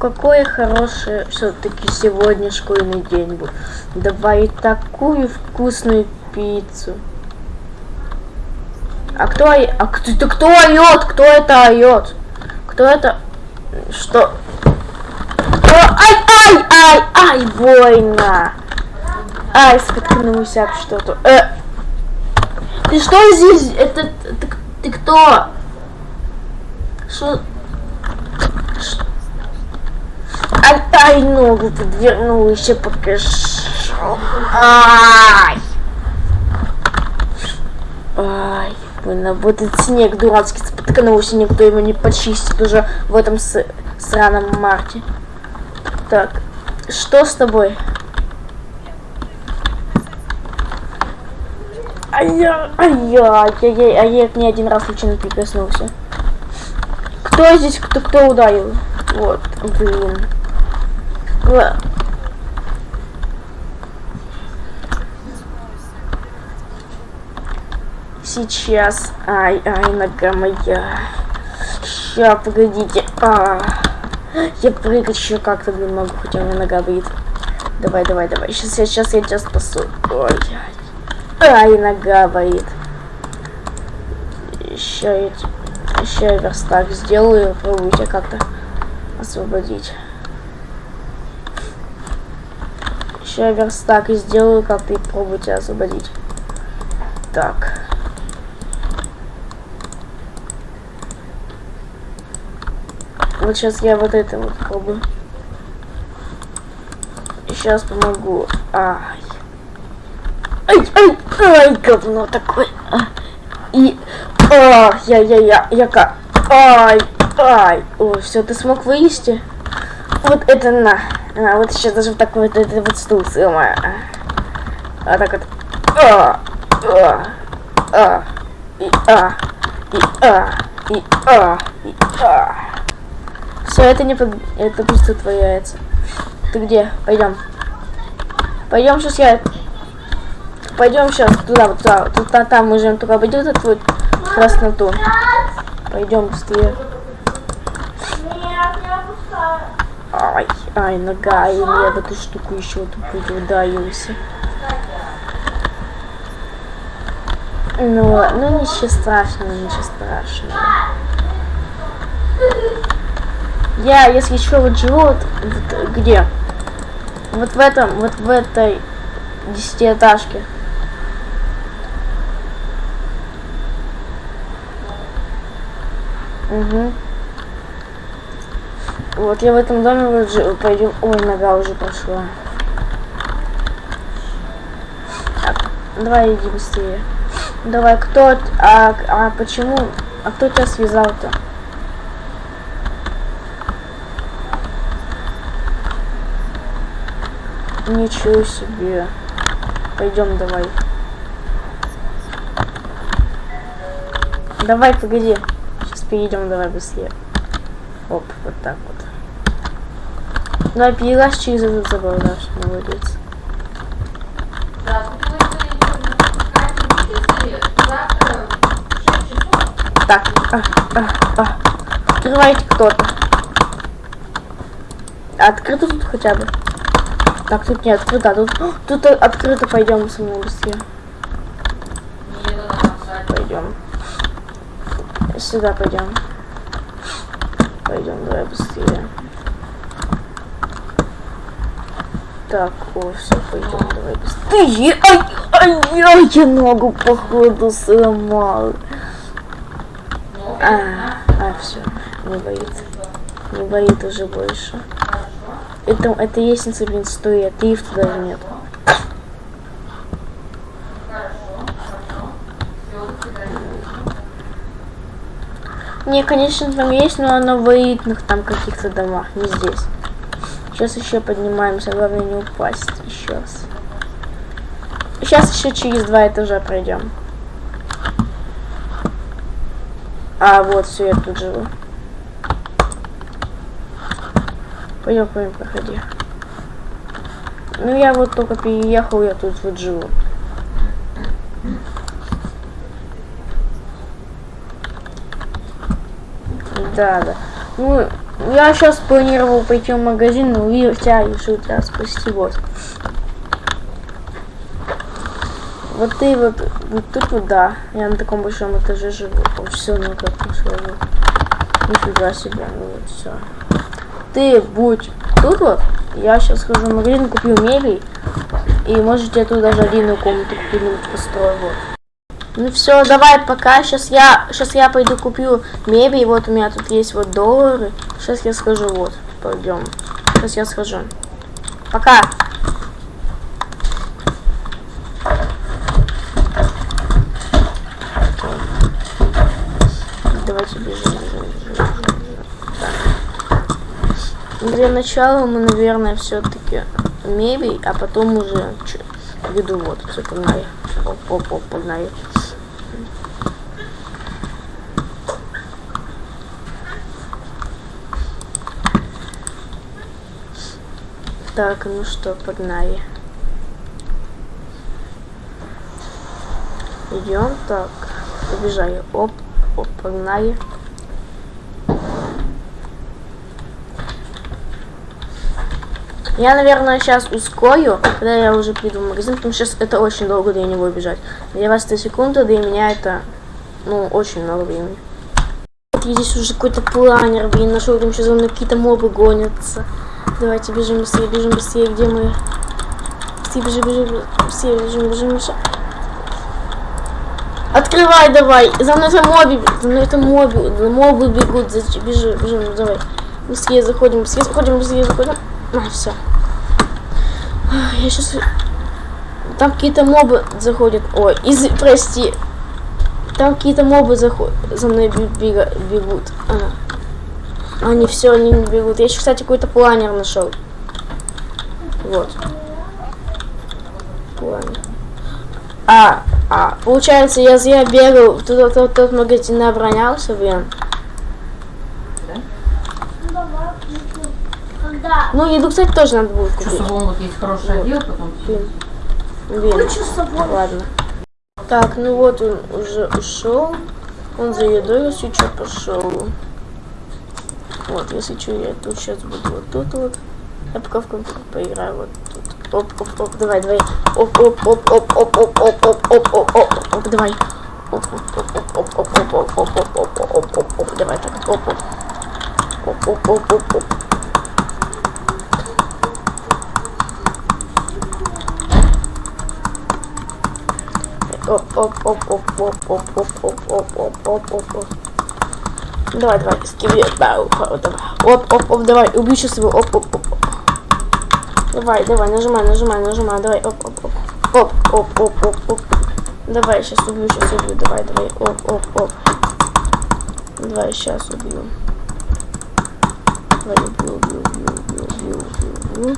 какой хороший все-таки сегодня школьный день был. Давай такую вкусную пиццу. А кто, а кто, это кто орет? Кто это орет? Кто это? Что? Кто? Ай, ай, ай, ай, больно. Ай, споткнулся об что-то. Э, ты что здесь? Это ты, ты кто? Что? Ай, ай, ногу подвернул, еще покажу. Ай! Ай, больно. Вот этот снег дурацкий споткнулся, никто его не почистит уже в этом с- сраном марте. Так, что с тобой? Ай-я, ай-я, ай-яй, а я не один раз случайно прикоснулся. Кто здесь, кто, кто ударил? Вот, блин. Ла- Сейчас. Ай, ай, нога моя. Ща, погодите. А, я прыгать еще как-то, блин, могу, хотя у меня нога болит. Давай, давай, давай. Сейчас, я, сейчас я тебя спасу. Ой, ай. Ай, нога болит. Еще я, еще я верстак сделаю, попробую тебя как-то освободить. Я верстак и сделаю, как-то и пробую тебя освободить. Так. Вот сейчас я вот это вот пробую. Сейчас помогу. Ай. Ай, ай, ай, говно такое. А. И... А, я, я, я, я как... Ай, ай. О, все, ты смог вылезти? Вот это на. А, вот сейчас даже вот такой вот, это вот стул сломаю. А так вот. А, а, а, и а, и а, и а, и а. Все, это не под... это просто твои яйца. Ты где? Пойдем. Пойдем сейчас я. Пойдем сейчас туда, вот туда, туда, там мы живем, только обойдем этот вот красноту. Пойдем быстрее. Ай, нога, и я в эту штуку еще тупую ударился. Ну, ну ничего страшного, ничего страшного. Я, если что, вот живу вот, вот где? Вот в этом, вот в этой десятиэтажке. Угу. Вот я в этом доме вот. Пойдем. Ой, нога уже прошла. Так, давай иди быстрее. Давай, кто... А, а почему... А кто тебя связал-то? Ничего себе. Пойдем, давай. Давай, погоди. Сейчас перейдем, давай быстрее. Оп, вот так вот. Ну, а перелазь через этот да, молодец. Да, тут мы Катя, завтра в 6 часов. Так, а, а, а. Открывайте кто-то. Открыто тут хотя бы? Так, тут не открыто, а тут, тут открыто, пойдем со мной быстрее. Пойдем. Сюда пойдем. Пойдем, давай быстрее. Так, о, все, пойдем, давай быстрее. Ай, ай, ай, я ногу походу сломал. А, а, все, не боит. Не боит уже больше. Это, это лестница, блин, стоит, лифта даже нет. Не, конечно, там есть, но оно в элитных там каких-то домах, не здесь. Сейчас еще поднимаемся, главное не упасть еще раз. Сейчас еще через два этажа пройдем. А, вот, все, я тут живу. Пойдем, пойдем, проходи. Ну, я вот только переехал, я тут вот живу. Да, да. Ну, Я сейчас планировал пойти в магазин, но увидел тебя решил тебя спасти, вот. Вот ты вот, вот тут вот, да. Я на таком большом этаже живу. Все, ну как не сложно. Нифига себе, ну вот все. Ты будь тут вот. Я сейчас схожу в магазин, куплю мебель. И может я тут даже отдельную комнату куплю, построю, вот. Ну все, давай пока. Сейчас я, сейчас я пойду куплю мебель. Вот у меня тут есть вот доллары. Сейчас я схожу, вот. Пойдем. Сейчас я схожу. Пока. Давайте бежим. Для начала мы, наверное, все-таки мебель, а потом уже чё, еду. Вот, все, погнали. Оп, оп, оп, погнали. Так, ну что, погнали. Идем, так, побежали. Оп, оп, погнали. Я, наверное, сейчас ускорю, когда я уже приду в магазин, потому что сейчас это очень долго для него бежать. Для вас 3 секунды, для меня это, ну, очень много времени. Вот здесь уже какой-то планер, блин, нашел, там еще за какие-то мобы гонятся. Давайте бежим быстрее, бежим быстрее, где мы? Быстрее, бежим, бежим, быстрее, бежим, бежим, бежим. Открывай давай, за мной это моби, за мной это моби, мобы бегут, бежим, бежим, давай. Быстрее заходим, быстрее заходим, быстрее заходим. А, все. Я сейчас... Там какие-то мобы заходят. Ой, из... прости. Там какие-то мобы заходят. За мной бегут. А. Они все, они не бегут. Я еще, кстати, какой-то планер нашел. Вот. Планер. А, а, получается, я зря бегал, тот, тот, тот магазин оборонялся, блин. Когда? Ну, еду, кстати, тоже надо будет купить. Часовом вот есть хороший Вот. отдел, потом Блин. Блин. Собой. Ладно. Так, ну вот он уже ушел. Он за едой, если что, пошел. Вот, если что, я тут сейчас буду вот тут вот. Я пока в компьютер поиграю вот тут. Оп, оп, оп, давай, давай. Оп, оп, оп, оп, оп, оп, оп, оп, оп, оп, оп, оп, давай. Оп, оп, оп, оп, оп, оп, оп, оп, оп, оп, оп, оп, оп, оп, давай так. Оп, оп. Оп, оп, оп, оп, оп. Оп, оп, оп, оп, оп, оп, оп, оп, оп, оп, оп, оп. Давай, давай, скелет, да, оп. Оп, оп, давай, убью сейчас его, оп, оп, оп. Давай, давай, нажимай, нажимай, нажимай, давай, оп, оп, оп. Оп, оп, оп, оп, оп. Давай, сейчас убью, сейчас убью, давай, давай, оп, оп, оп. Давай, сейчас убью. Давай, убью, убью, убью, убью, убью, убью.